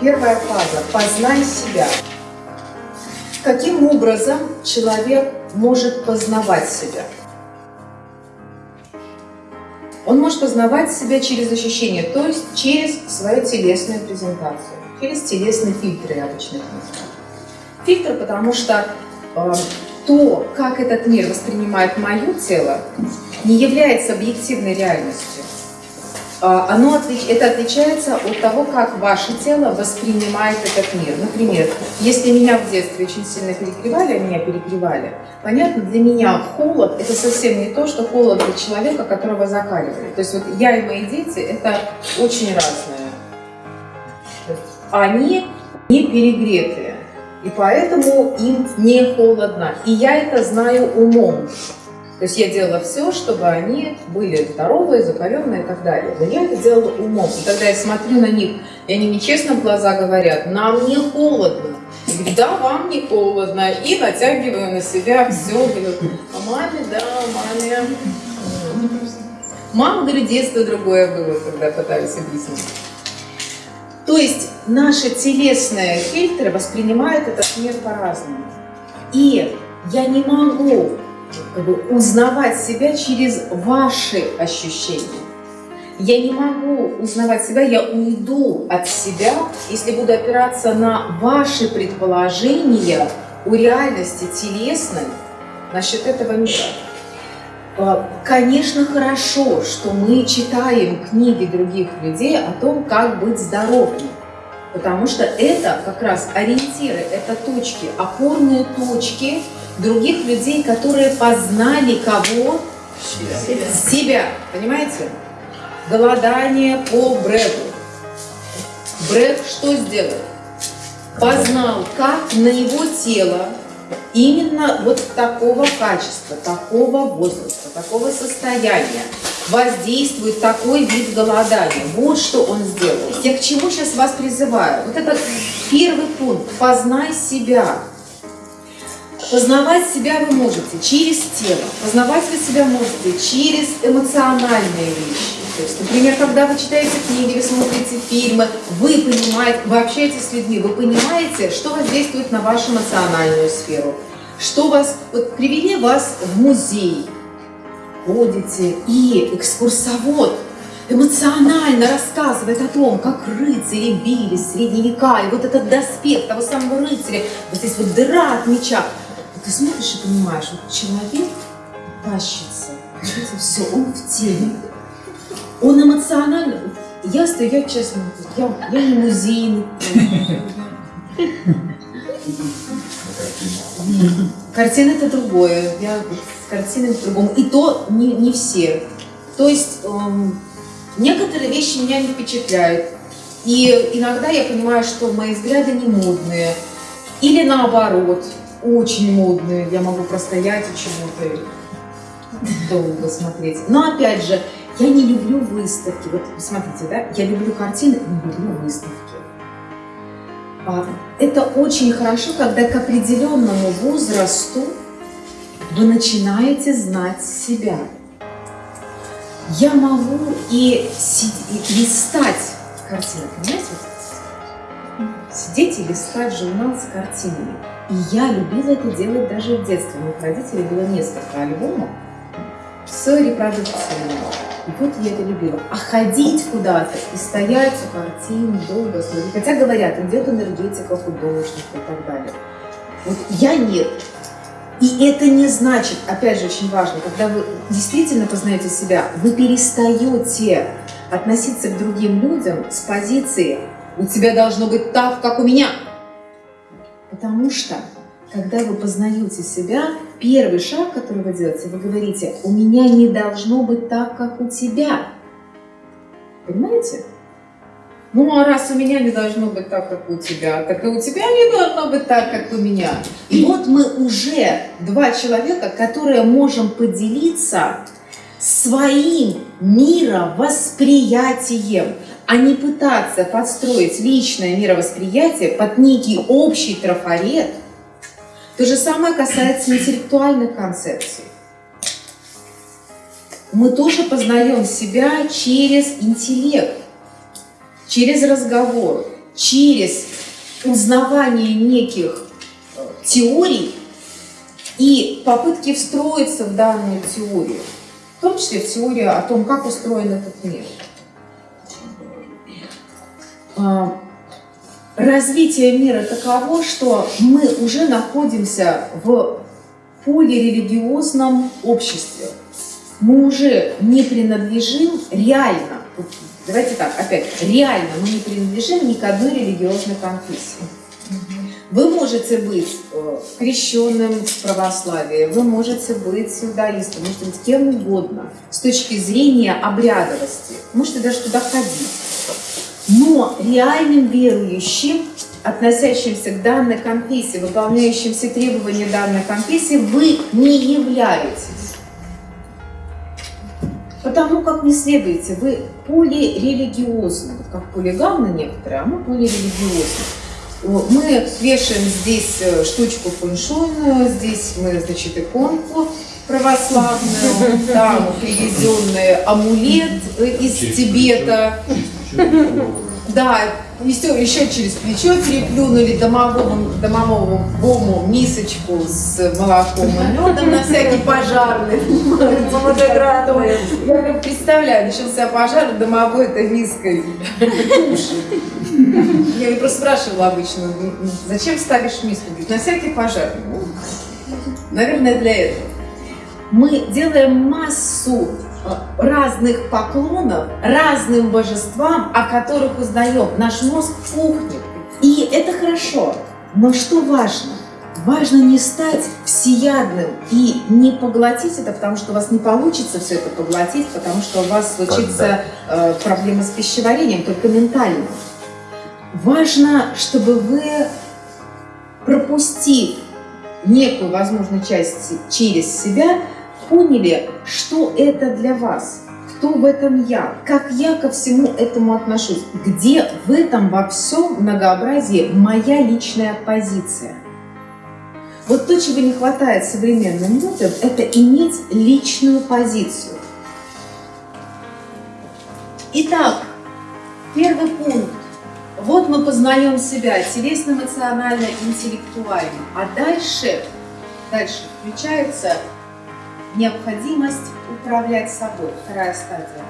первая фаза – познай себя. Каким образом человек может познавать себя? Он может познавать себя через ощущения, то есть через свою телесную презентацию, через телесные фильтры, я обычно их. Фильтр, потому что э, то, как этот мир воспринимает мое тело, не является объективной реальностью. А, оно, это отличается от того, как ваше тело воспринимает этот мир. Например, если меня в детстве очень сильно перегревали, а меня перегревали, понятно, для меня холод – это совсем не то, что холод для человека, которого закаливали. То есть вот я и мои дети – это очень разное. Они не перегретые, и поэтому им не холодно. И я это знаю умом. То есть я делала все, чтобы они были здоровые, закаленные и так далее. Но я это делала умом. И когда я смотрю на них, и они мне честно в глаза говорят, нам не холодно. Я говорю, да, вам не холодно. И натягиваю на себя все. Говорю, а маме, да, маме. Мама, говорю, детство другое было, когда пытались объяснить. То есть наши телесные фильтры воспринимают этот мир по-разному. И я не могу как бы, узнавать себя через ваши ощущения. Я не могу узнавать себя, я уйду от себя, если буду опираться на ваши предположения о реальности телесной насчет этого мира. А, конечно, хорошо, что мы читаем книги других людей о том, как быть здоровым. Потому что это как раз ориентиры, это точки, опорные точки других людей, которые познали кого? Себя. Себя. Понимаете? Голодание по Брэду. Брэд что сделал? Познал, как на его тело именно вот такого качества, такого возраста, такого состояния воздействует такой вид голодания. Вот что он сделал. Я к чему сейчас вас призываю? Вот это первый пункт. Познай себя. Познавать себя вы можете через тело, познавать вы себя можете через эмоциональные вещи. То есть, например, когда вы читаете книги, вы смотрите фильмы, вы понимаете, вы общаетесь с людьми, вы понимаете, что воздействует на вашу эмоциональную сферу, что вас, вот привели вас в музей, ходите, и экскурсовод эмоционально рассказывает о том, как рыцари бились в средние века, и вот этот доспех того самого рыцаря, вот здесь вот дыра от меча, ты смотришь и понимаешь, вот человек тащится, все, он в теме, он эмоционально, я стою, я честно, я, я не музейный. Картина это другое, я с картиной по-другому. И то не, не все. То есть эм, некоторые вещи меня не впечатляют. И иногда я понимаю, что мои взгляды не модные. Или наоборот, очень модные. Я могу простоять и чему-то долго смотреть. Но опять же, я не люблю выставки. Вот смотрите, да, я люблю картины, не люблю выставки. А, это очень хорошо, когда к определенному возрасту вы начинаете знать себя. Я могу и, и листать картины, понимаете? Сидеть и листать журнал с картинами. И я любила это делать даже в детстве. У моих родителей было несколько альбомов с репродукциями. И вот я это любила. А ходить куда-то и стоять у картин долго смотреть. Хотя говорят, идет энергетика художника и так далее. Вот я нет. И это не значит, опять же, очень важно, когда вы действительно познаете себя, вы перестаете относиться к другим людям с позиции «у тебя должно быть так, как у меня». Потому что, когда вы познаете себя, первый шаг, который вы делаете, вы говорите «у меня не должно быть так, как у тебя». Понимаете? Ну, а раз у меня не должно быть так, как у тебя, так и у тебя не должно быть так, как у меня. И вот мы уже два человека, которые можем поделиться своим мировосприятием, а не пытаться подстроить личное мировосприятие под некий общий трафарет. То же самое касается интеллектуальных концепций. Мы тоже познаем себя через интеллект через разговор, через узнавание неких э, теорий и попытки встроиться в данную теорию, в том числе в теорию о том, как устроен этот мир. А, развитие мира таково, что мы уже находимся в полирелигиозном обществе. Мы уже не принадлежим реально, давайте так, опять, реально мы не принадлежим ни к одной религиозной конфессии. Вы можете быть э, крещенным в православии, вы можете быть иудаистом, можете быть кем угодно с точки зрения обрядовости, можете даже туда ходить. Но реальным верующим, относящимся к данной конфессии, выполняющим все требования данной конфессии, вы не являетесь. Потому как не следуете, вы полирелигиозны, как полигамны некоторые, а мы полирелигиозны. Мы вешаем здесь э, штучку фэншуйную, здесь мы, значит, иконку православную, там привезенный амулет из Тибета. Да, еще, еще через плечо переплюнули домовому, домовому бому мисочку с молоком и медом на всякий пожарный. Я как представляю, начался пожар, домовой это миской Я просто спрашивала обычно, зачем ставишь миску? Говорит, на всякий пожар. Ну, наверное, для этого. Мы делаем массу разных поклонов разным божествам, о которых узнаем. Наш мозг пухнет. И это хорошо. Но что важно? Важно не стать всеядным и не поглотить это, потому что у вас не получится все это поглотить, потому что у вас случится э, проблема с пищеварением, только ментально. Важно, чтобы вы, пропустив некую, возможно, часть через себя, поняли, что это для вас, кто в этом я, как я ко всему этому отношусь, где в этом во всем многообразии моя личная позиция. Вот то, чего не хватает современным людям, это иметь личную позицию. Итак, первый пункт. Вот мы познаем себя телесно, эмоционально, интеллектуально. А дальше, дальше включается необходимость управлять собой, вторая стадия.